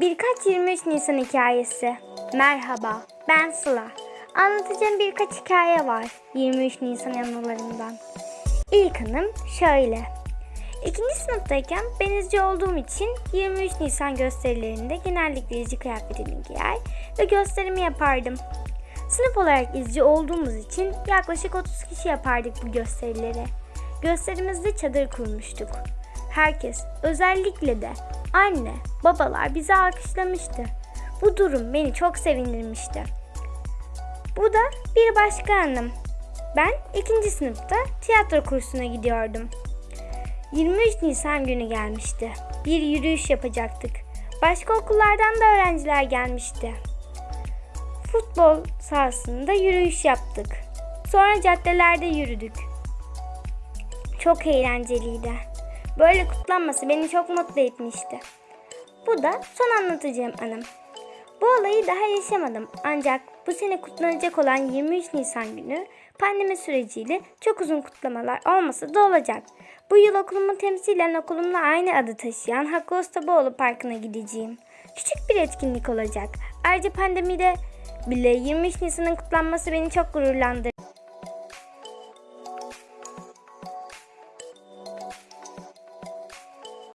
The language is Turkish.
Birkaç 23 Nisan hikayesi. Merhaba, ben Sıla. Anlatacağım birkaç hikaye var 23 Nisan anılarından. İlk anım şöyle. İkinci sınıftayken ben izci olduğum için 23 Nisan gösterilerinde genellikle izci kıyafetini giyer ve gösterimi yapardım. Sınıf olarak izci olduğumuz için yaklaşık 30 kişi yapardık bu gösterileri. Gösterimizde çadır kurmuştuk. Herkes, özellikle de anne, babalar bizi alkışlamıştı. Bu durum beni çok sevindirmişti. Bu da bir başka anım. Ben ikinci sınıfta tiyatro kursuna gidiyordum. 23 Nisan günü gelmişti. Bir yürüyüş yapacaktık. Başka okullardan da öğrenciler gelmişti. Futbol sahasında yürüyüş yaptık. Sonra caddelerde yürüdük. Çok eğlenceliydi. Böyle kutlanması beni çok mutlu etmişti. Bu da son anlatacağım anım. Bu olayı daha yaşamadım ancak bu sene kutlanacak olan 23 Nisan günü pandemi süreciyle çok uzun kutlamalar olmasa da olacak. Bu yıl okulumu temsilen okulumla aynı adı taşıyan Hakkı Ustaboğlu Parkı'na gideceğim. Küçük bir etkinlik olacak. Ayrıca pandemide bile 23 Nisan'ın kutlanması beni çok gururlandırdı.